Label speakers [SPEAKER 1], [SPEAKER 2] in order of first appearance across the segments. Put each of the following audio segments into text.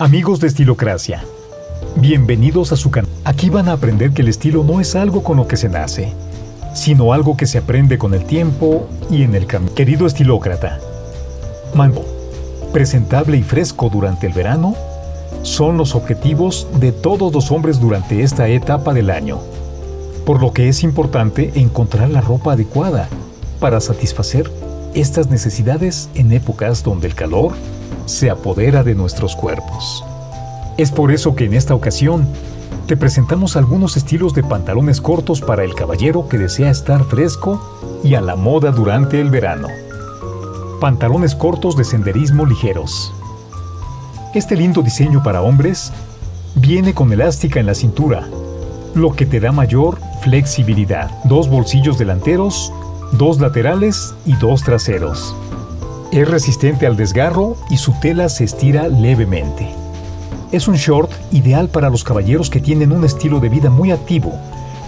[SPEAKER 1] Amigos de Estilocracia, bienvenidos a su canal. Aquí van a aprender que el estilo no es algo con lo que se nace, sino algo que se aprende con el tiempo y en el camino. Querido estilócrata, mango, presentable y fresco durante el verano, son los objetivos de todos los hombres durante esta etapa del año, por lo que es importante encontrar la ropa adecuada para satisfacer estas necesidades en épocas donde el calor se apodera de nuestros cuerpos. Es por eso que en esta ocasión te presentamos algunos estilos de pantalones cortos para el caballero que desea estar fresco y a la moda durante el verano. Pantalones cortos de senderismo ligeros. Este lindo diseño para hombres viene con elástica en la cintura, lo que te da mayor flexibilidad. Dos bolsillos delanteros, dos laterales y dos traseros. Es resistente al desgarro y su tela se estira levemente. Es un short ideal para los caballeros que tienen un estilo de vida muy activo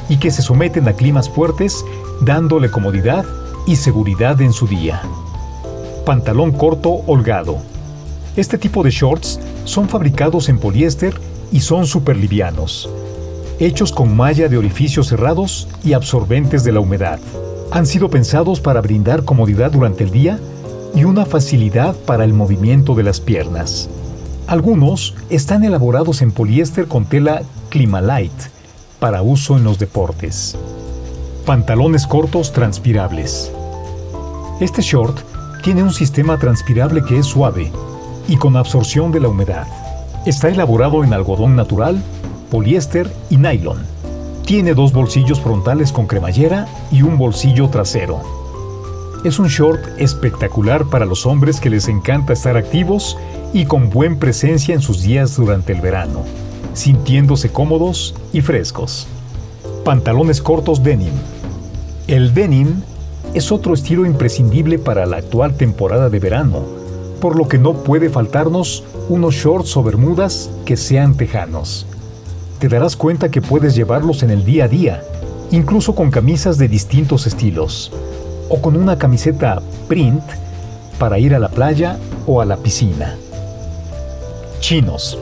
[SPEAKER 1] y que se someten a climas fuertes dándole comodidad y seguridad en su día. Pantalón corto holgado. Este tipo de shorts son fabricados en poliéster y son súper livianos, hechos con malla de orificios cerrados y absorbentes de la humedad. Han sido pensados para brindar comodidad durante el día y una facilidad para el movimiento de las piernas. Algunos están elaborados en poliéster con tela Climalite para uso en los deportes. Pantalones cortos transpirables. Este short tiene un sistema transpirable que es suave y con absorción de la humedad. Está elaborado en algodón natural, poliéster y nylon. Tiene dos bolsillos frontales con cremallera y un bolsillo trasero. Es un short espectacular para los hombres que les encanta estar activos y con buen presencia en sus días durante el verano, sintiéndose cómodos y frescos. Pantalones cortos denim. El denim es otro estilo imprescindible para la actual temporada de verano, por lo que no puede faltarnos unos shorts o bermudas que sean tejanos. Te darás cuenta que puedes llevarlos en el día a día, incluso con camisas de distintos estilos o con una camiseta print para ir a la playa o a la piscina. Chinos.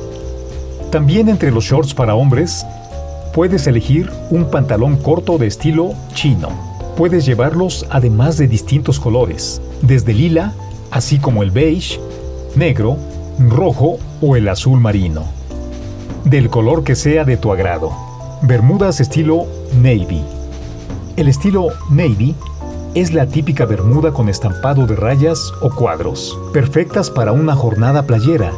[SPEAKER 1] También entre los shorts para hombres, puedes elegir un pantalón corto de estilo chino. Puedes llevarlos además de distintos colores, desde lila, así como el beige, negro, rojo o el azul marino. Del color que sea de tu agrado. Bermudas estilo navy. El estilo navy es la típica bermuda con estampado de rayas o cuadros, perfectas para una jornada playera,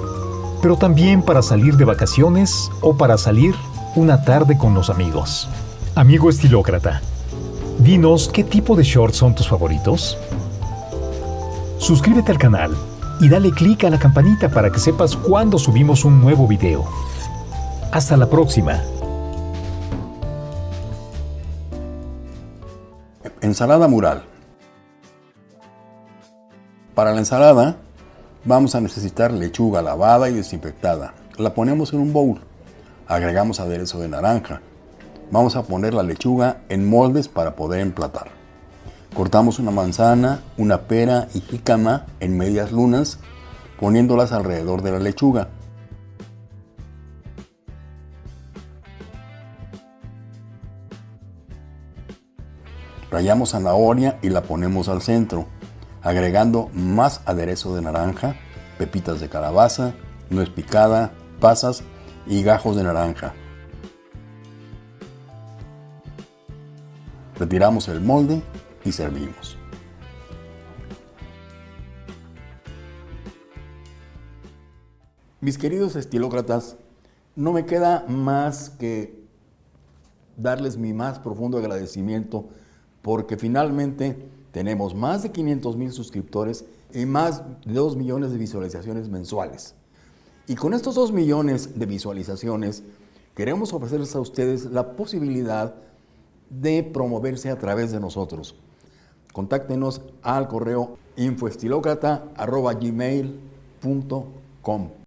[SPEAKER 1] pero también para salir de vacaciones o para salir una tarde con los amigos. Amigo estilócrata, dinos qué tipo de shorts son tus favoritos. Suscríbete al canal y dale clic a la campanita para que sepas cuando subimos un nuevo video. Hasta la próxima.
[SPEAKER 2] Ensalada mural. Para la ensalada vamos a necesitar lechuga lavada y desinfectada. La ponemos en un bowl. Agregamos aderezo de naranja. Vamos a poner la lechuga en moldes para poder emplatar. Cortamos una manzana, una pera y jícama en medias lunas, poniéndolas alrededor de la lechuga. Rayamos zanahoria y la ponemos al centro, agregando más aderezo de naranja, pepitas de calabaza, nuez picada, pasas y gajos de naranja. Retiramos el molde y servimos. Mis queridos estilócratas, no me queda más que darles mi más profundo agradecimiento porque finalmente tenemos más de 500 mil suscriptores y más de 2 millones de visualizaciones mensuales. Y con estos 2 millones de visualizaciones, queremos ofrecerles a ustedes la posibilidad de promoverse a través de nosotros. Contáctenos al correo infoestilocrata.gmail.com